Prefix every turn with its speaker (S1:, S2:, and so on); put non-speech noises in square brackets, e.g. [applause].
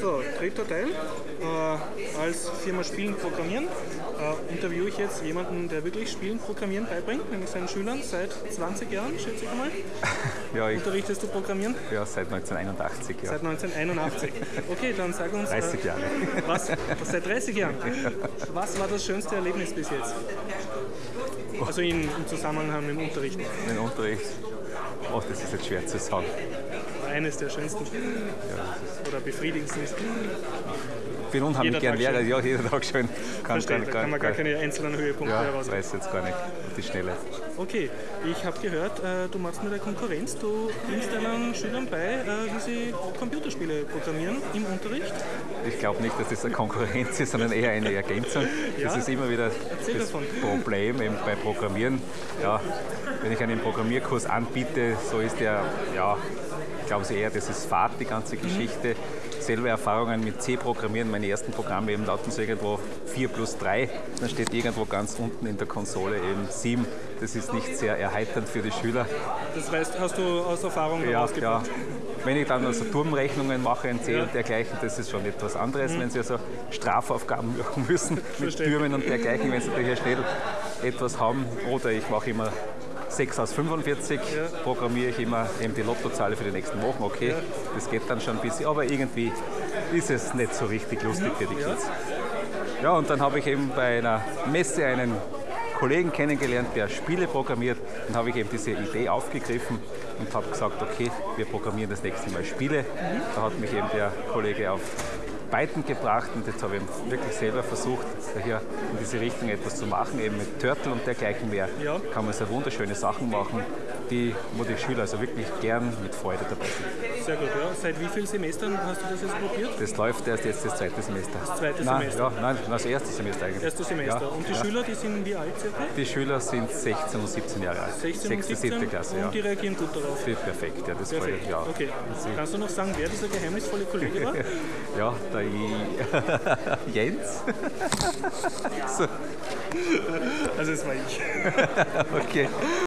S1: So, dritter Teil. Äh, als Firma Spielen Programmieren äh, interviewe ich jetzt jemanden, der wirklich Spielen Programmieren beibringt, nämlich seinen Schülern seit 20 Jahren, schätze ich mal. [laughs]
S2: Ja, ich,
S1: Unterrichtest du Programmieren?
S2: ja seit 1981, ja.
S1: Seit 1981. Okay, dann sag uns.
S2: 30 Jahre. [laughs]
S1: Was, seit 30 Jahren. [laughs] Was war das schönste Erlebnis bis jetzt? Also in, im Zusammenhang mit dem Unterricht.
S2: Mein Unterricht, oh, das ist jetzt schwer zu sagen.
S1: Eines der schönsten oder befriedigendsten.
S2: Ich bin unheimlich gern Lehrer,
S1: schön.
S2: ja, jeder Tag schön. Kann,
S1: Verstehe, da kann man gar
S2: kann,
S1: keine einzelnen Höhepunkte
S2: ja,
S1: heraus.
S2: weiß jetzt gar nicht, auf die Schnelle.
S1: Okay, ich habe gehört, äh, du machst mit der Konkurrenz, du bringst deinen Schülern bei, äh, wie sie Computerspiele programmieren im Unterricht.
S2: Ich glaube nicht, dass das eine Konkurrenz ist, sondern eher eine Ergänzung. [laughs] Das
S1: Ja.
S2: ist immer wieder
S1: Erzähl
S2: das
S1: davon.
S2: Problem eben bei Programmieren. Ja, wenn ich einen Programmierkurs anbiete, so ist der, ja, glauben Sie eher, das ist Fahrt, die ganze Geschichte. Selber Erfahrungen mit C-Programmieren, meine ersten Programme eben lauten so irgendwo 4 plus 3, dann steht irgendwo ganz unten in der Konsole eben 7. Das ist nicht sehr erheiternd für die Schüler.
S1: Das heißt, hast du aus Erfahrung
S2: Ja, ja. Wenn ich dann also Turmrechnungen mache in C
S1: Ja. Mhm.
S2: und dergleichen, das ist schon etwas anderes. Wenn Sie also Strafaufgaben [laughs] machen müssen mit
S1: Verstehe.
S2: Türmen und dergleichen, wenn Sie da hier schnell etwas haben. Oder ich mache immer 6 aus 45, programmiere ich immer eben die Lottozahl für die nächsten Wochen. Okay, das geht dann schon ein bisschen, aber irgendwie ist es nicht so richtig lustig für die Kids. Ja, und dann habe ich eben bei einer Messe einen Kollegen kennengelernt, der Spiele programmiert. Dann habe ich eben diese Idee aufgegriffen und habe gesagt, okay, wir programmieren das nächste Mal Spiele. Da hat mich eben der Kollege auf Python gebracht und jetzt habe ich wirklich selber versucht, hier in diese Richtung etwas zu machen, eben mit Turtle und dergleichen mehr.
S1: Ja.
S2: Kann man so wunderschöne Sachen machen, die, wo die Schüler also wirklich gern mit Freude dabei sind.
S1: Sehr gut, ja. Seit wie vielen Semestern hast du das jetzt probiert?
S2: Das läuft erst jetzt das zweite Semester. Das
S1: zweite
S2: nein,
S1: Semester.
S2: Ja, nein, das erste Semester eigentlich.
S1: Erste Semester.
S2: Ja,
S1: Und die
S2: ja.
S1: Schüler, die sind wie alt circa?
S2: Die Schüler sind 16 und 17 Jahre alt.
S1: 16 und
S2: Sechste,
S1: 17
S2: siebte Klasse, ja.
S1: und die reagieren gut darauf.
S2: Perfekt, ja, das
S1: Perfekt.
S2: freut ja.
S1: Okay.
S2: Sie-
S1: Kannst du noch sagen, wer dieser geheimnisvolle Kollege war? [laughs]
S2: Ja, der I- Jens. [laughs] so,
S1: Also es war ich. [laughs]
S2: okay.